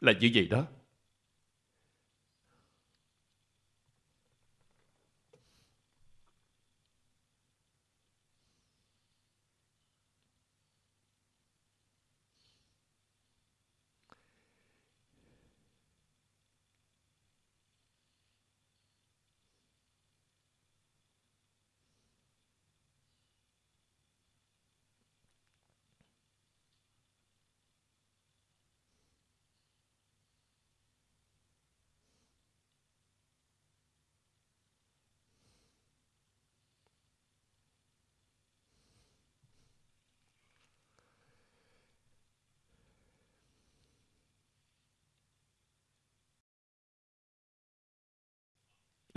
Là như vậy đó.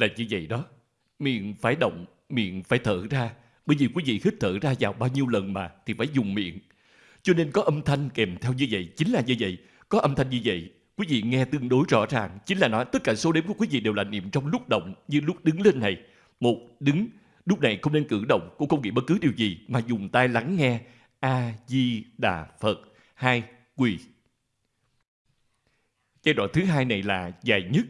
Là như vậy đó. Miệng phải động, miệng phải thở ra. Bởi vì quý vị hít thở ra vào bao nhiêu lần mà thì phải dùng miệng. Cho nên có âm thanh kèm theo như vậy chính là như vậy. Có âm thanh như vậy, quý vị nghe tương đối rõ ràng. Chính là nói tất cả số đếm của quý vị đều là niệm trong lúc động như lúc đứng lên này. Một, đứng. Lúc này không nên cử động, cũng không nghĩ bất cứ điều gì mà dùng tai lắng nghe. A-di-đà Phật. Hai, quỳ. Giai đoạn thứ hai này là dài nhất.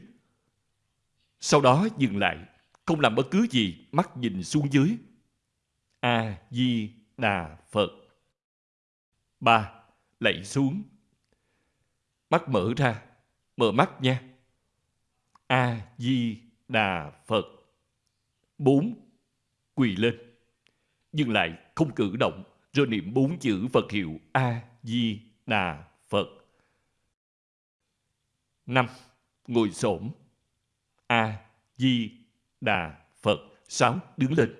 Sau đó dừng lại, không làm bất cứ gì, mắt nhìn xuống dưới. A-di-đà Phật. Ba, lạy xuống. Mắt mở ra, mở mắt nha. A-di-đà Phật. Bốn, quỳ lên. Dừng lại, không cử động, rồi niệm bốn chữ Phật hiệu A-di-đà Phật. Năm, ngồi xổm. A-di-đà Phật. Sáu, đứng lên.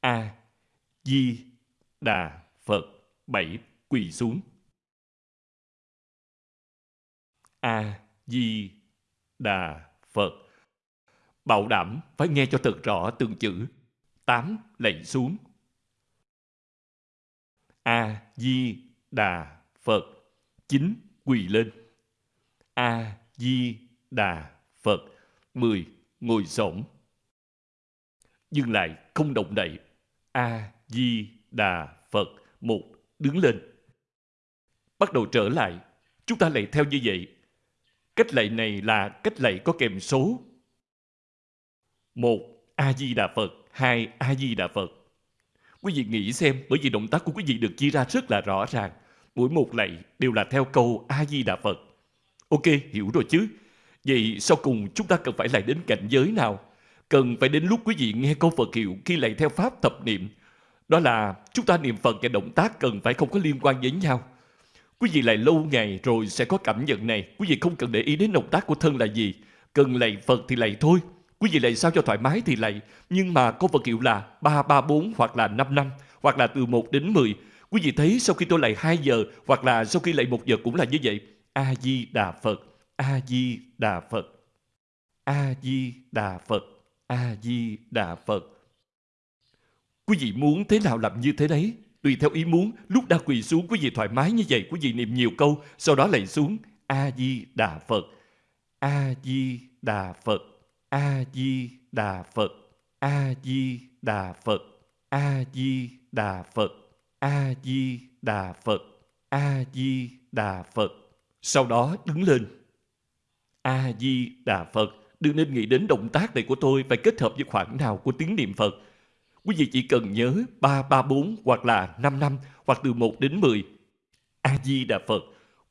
A-di-đà Phật. Bảy, quỳ xuống. A-di-đà Phật. Bảo đảm phải nghe cho thật rõ từng chữ. Tám, lạy xuống. A-di-đà Phật. Chín, quỳ lên. A-di-đà Phật. Mười, ngồi xổm. Dừng lại, không động đậy. A-di-đà Phật. Một, đứng lên. Bắt đầu trở lại. Chúng ta lại theo như vậy. Cách lạy này là cách lạy có kèm số. Một, A-di-đà Phật. Hai, A-di-đà Phật. Quý vị nghĩ xem, bởi vì động tác của quý vị được chia ra rất là rõ ràng. Mỗi một lạy đều là theo câu A-di-đà Phật. Ok, hiểu rồi chứ? Vậy sau cùng chúng ta cần phải lại đến cảnh giới nào? Cần phải đến lúc quý vị nghe câu Phật hiệu khi lại theo Pháp thập niệm. Đó là chúng ta niệm Phật và động tác cần phải không có liên quan với nhau. Quý vị lại lâu ngày rồi sẽ có cảm nhận này. Quý vị không cần để ý đến động tác của thân là gì. Cần lạy Phật thì lạy thôi. Quý vị lạy sao cho thoải mái thì lạy. Nhưng mà câu Phật hiệu là 334 hoặc là 5 năm, hoặc là từ 1 đến 10. Quý vị thấy sau khi tôi lạy 2 giờ hoặc là sau khi lạy 1 giờ cũng là như vậy. A-di-đà Phật. A-di-đà Phật. A-di-đà Phật. A-di-đà Phật. Quý vị muốn thế nào làm như thế đấy. Tùy theo ý muốn, lúc đã quỳ xuống quý vị thoải mái như vậy, quý vị niệm nhiều câu, sau đó lại xuống. A-di-đà Phật. A-di-đà Phật. A-di-đà Phật. A-di-đà Phật. A-di-đà Phật. A-di-đà Phật. A-di-đà Phật. Sau đó đứng lên. A-di-đà Phật. Đừng nên nghĩ đến động tác này của tôi phải kết hợp với khoảng nào của tiếng niệm Phật. Quý vị chỉ cần nhớ 334 hoặc là 5 năm hoặc từ 1 đến 10. A-di-đà Phật.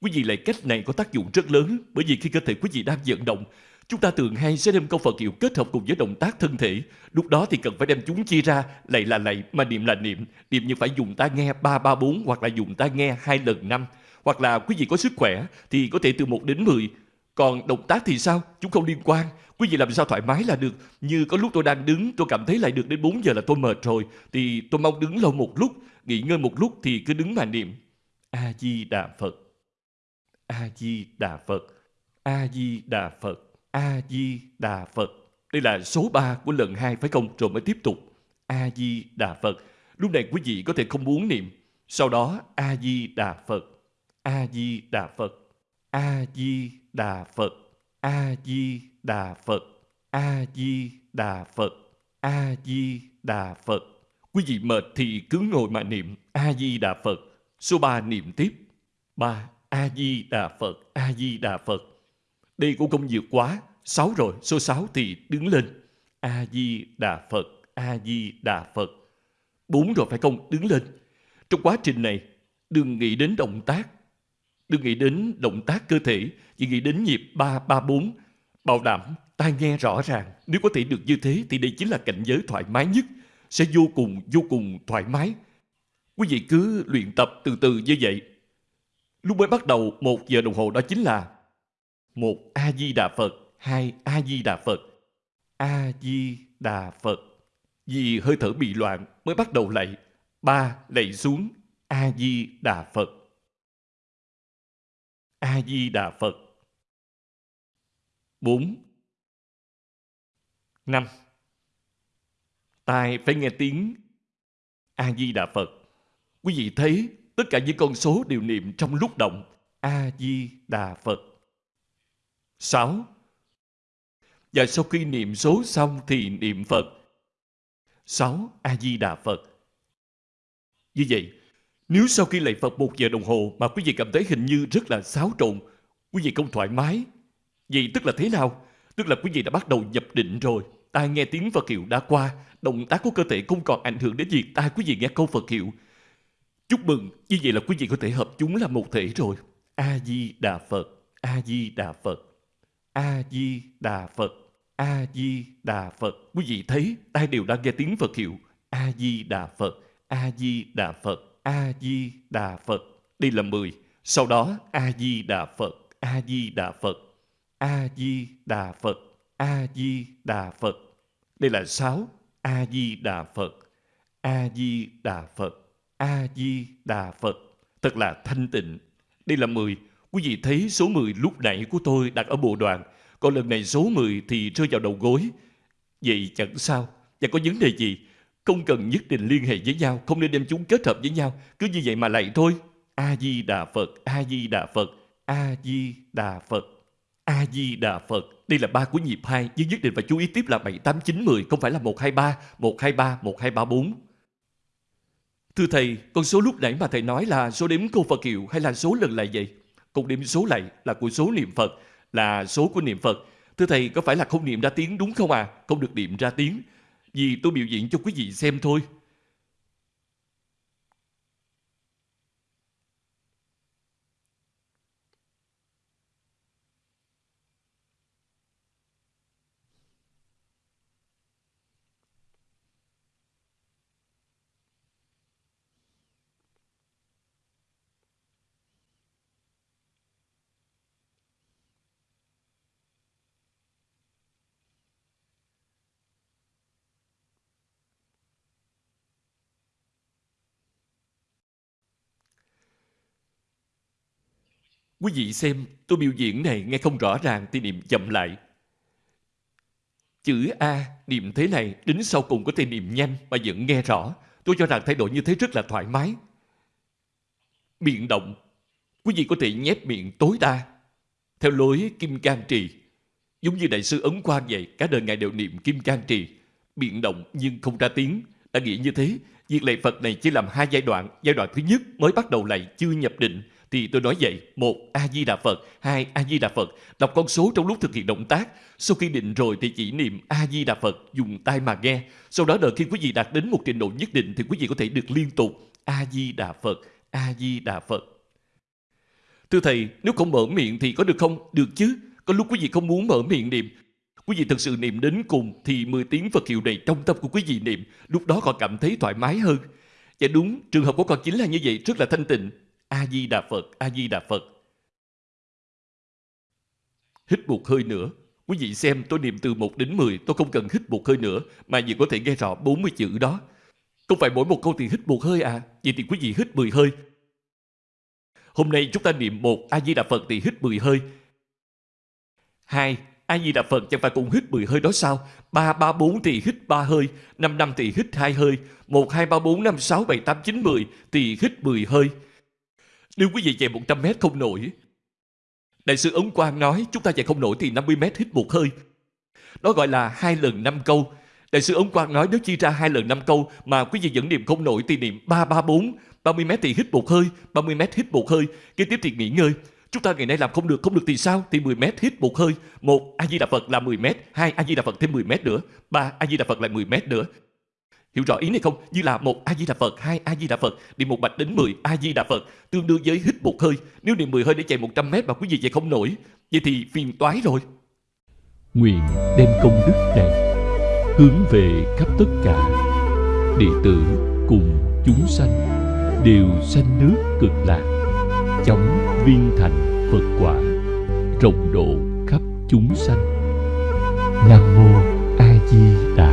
Quý vị lại cách này có tác dụng rất lớn bởi vì khi cơ thể quý vị đang vận động, chúng ta thường hay sẽ đem câu Phật hiệu kết hợp cùng với động tác thân thể. Lúc đó thì cần phải đem chúng chia ra, lạy là lạy, mà niệm là niệm. Niệm như phải dùng tai nghe 334 hoặc là dùng tai nghe hai lần năm. Hoặc là quý vị có sức khỏe thì có thể từ 1 đến 10. Còn động tác thì sao? Chúng không liên quan. Quý vị làm sao thoải mái là được. Như có lúc tôi đang đứng, tôi cảm thấy lại được đến 4 giờ là tôi mệt rồi. Thì tôi mong đứng lâu một lúc, nghỉ ngơi một lúc thì cứ đứng mà niệm. A-di-đà Phật. A-di-đà Phật. A-di-đà Phật. A-di-đà Phật. Đây là số 3 của lần 2 phải không? Rồi mới tiếp tục. A-di-đà Phật. Lúc này quý vị có thể không muốn niệm. Sau đó A-di-đà Phật. A-di-đà Phật. A-di-đà Phật. A-di-đà Phật. A-di-đà Phật. A-di-đà Phật. Quý vị mệt thì cứ ngồi mà niệm A-di-đà Phật. Số 3 niệm tiếp. 3. A-di-đà Phật, A-di-đà Phật. Đây cũng không nhiều quá. Sáu rồi, số sáu thì đứng lên. A-di-đà Phật, A-di-đà Phật. Bốn rồi phải không? Đứng lên. Trong quá trình này, đừng nghĩ đến động tác. Đừng nghĩ đến động tác cơ thể, chỉ nghĩ đến nhịp 3, 3, 4. Bảo đảm tai nghe rõ ràng. Nếu có thể được như thế thì đây chính là cảnh giới thoải mái nhất. Sẽ vô cùng, vô cùng thoải mái. Quý vị cứ luyện tập từ từ như vậy. Lúc mới bắt đầu một giờ đồng hồ đó chính là một A-di-đà Phật, hai A-di-đà Phật, A-di-đà Phật. Vì hơi thở bị loạn mới bắt đầu lạy. Ba, lạy xuống, A-di-đà Phật. A-di-đà Phật. Bốn, năm. Tai phải nghe tiếng A-di-đà Phật. Quý vị thấy tất cả những con số đều niệm trong lúc động. A-di-đà Phật. Sáu. Và sau khi niệm số xong thì niệm Phật. Sáu. A-di-đà Phật. Như vậy, nếu sau khi lạy Phật một giờ đồng hồ mà quý vị cảm thấy hình như rất là xáo trộn, quý vị không thoải mái, vậy tức là thế nào? Tức là quý vị đã bắt đầu nhập định rồi. Tai nghe tiếng Phật hiệu đã qua, động tác của cơ thể không còn ảnh hưởng đến việc tai quý vị nghe câu Phật hiệu. Chúc mừng, như vậy là quý vị có thể hợp chúng là một thể rồi. A-di-đà Phật, A-di-đà Phật, A-di-đà Phật, A-di-đà Phật. Quý vị thấy tai đều đang nghe tiếng Phật hiệu. A-di-đà Phật, A-di-đà Phật, A-di-đà Phật. Đây là 10. Sau đó A-di-đà Phật, A-di-đà Phật, A-di-đà Phật, A-di-đà Phật. Đây là 6. A-di-đà Phật, A-di-đà Phật, A-di-đà Phật. Thật là thanh tịnh. Đây là 10. Quý vị thấy số 10 lúc nãy của tôi đặt ở bộ đoàn. Còn lần này số 10 thì rơi vào đầu gối. Vậy chẳng sao. Và có vấn đề gì? Không cần nhất định liên hệ với nhau. Không nên đem chúng kết hợp với nhau. Cứ như vậy mà lại thôi. A-di-đà Phật, A-di-đà Phật, A-di-đà Phật. A-di-đà Phật. Đây là ba của nhịp 2, nhưng nhất định phải chú ý tiếp là 7, 8, 9, 10, không phải là 1, 2, 3, 1, 2, 3, 1, 2, 3, 4. Thưa Thầy, con số lúc nãy mà Thầy nói là số đếm câu Phật hiệu hay là số lần lại vậy? Câu đếm số lại là của số niệm Phật, là số của niệm Phật. Thưa Thầy, có phải là không niệm ra tiếng đúng không à? Không được niệm ra tiếng. Vì tôi biểu diễn cho quý vị xem thôi. Quý vị xem, tôi biểu diễn này nghe không rõ ràng thì niệm chậm lại. Chữ A niệm thế này đến sau cùng có thể niệm nhanh mà vẫn nghe rõ. Tôi cho rằng thay đổi như thế rất là thoải mái. Miệng động, quý vị có thể nhép miệng tối đa. Theo lối Kim Cang Trì, giống như Đại sư Ấn Quang vậy, cả đời Ngài đều niệm Kim Cang Trì. Miệng động nhưng không ra tiếng. Đã nghĩ như thế, việc lạy Phật này chỉ làm hai giai đoạn. Giai đoạn thứ nhất mới bắt đầu lạy chưa nhập định thì tôi nói vậy, một A-di-đà Phật, hai A-di-đà Phật, đọc con số trong lúc thực hiện động tác. Sau khi định rồi thì chỉ niệm A-di-đà Phật, dùng tai mà nghe. Sau đó đợi khi quý vị đạt đến một trình độ nhất định thì quý vị có thể được liên tục A-di-đà Phật, A-di-đà Phật. Thưa Thầy, nếu không mở miệng thì có được không? Được chứ. Có lúc quý vị không muốn mở miệng niệm. Quý vị thật sự niệm đến cùng thì 10 tiếng Phật hiệu này trong tâm của quý vị niệm. Lúc đó còn cảm thấy thoải mái hơn. Dạ đúng, trường hợp của con chính là như vậy, rất là thanh tịnh. A-di-đà Phật, A-di-đà Phật. Hít một hơi nữa. Quý vị xem tôi niệm từ 1 đến 10, tôi không cần hít một hơi nữa, mà vì có thể nghe rõ 40 chữ đó. Không phải mỗi một câu thì hít một hơi à, vậy thì quý vị hít 10 hơi. Hôm nay chúng ta niệm một A-di-đà Phật thì hít 10 hơi. Hai, A-di-đà Phật chẳng phải cũng hít 10 hơi đó sao? 3, 3, 4 thì hít ba hơi, 5, 5 thì hít hai hơi, 1, 2, 3, 4, 5, 6, 7, 8, 9, 10 thì hít 10 hơi. Đưa quý vị chạy 100 mét không nổi, Đại sư Ấn Quang nói chúng ta chạy không nổi thì 50 mét hít một hơi. Đó gọi là hai lần năm câu. Đại sư Ấn Quang nói nếu chia ra hai lần năm câu mà quý vị vẫn niệm không nổi thì niệm 334, 30 mét thì hít một hơi, 30 mét hít một hơi, kế tiếp thì nghỉ ngơi. Chúng ta ngày nay làm không được, không được thì sao? Thì 10 mét hít một hơi. Một A Di Đà Phật là 10 mét, hai A Di Đà Phật thêm 10 mét nữa, ba A Di Đà Phật lại 10 mét nữa. Hiểu rõ ý này không? Như là một A Di Đà Phật, hai A Di Đà Phật, niệm một bạch đến 10 A Di Đà Phật, tương đương với hít một hơi. Nếu niệm 10 hơi để chạy 100 mét mà quý vị chạy không nổi, vậy thì phiền toái rồi. Nguyện đem công đức này hướng về khắp tất cả đệ tử cùng chúng sanh đều sanh nước cực lạc, chóng viên thành Phật quả, rộng độ khắp chúng sanh. Nam mô A Di Đà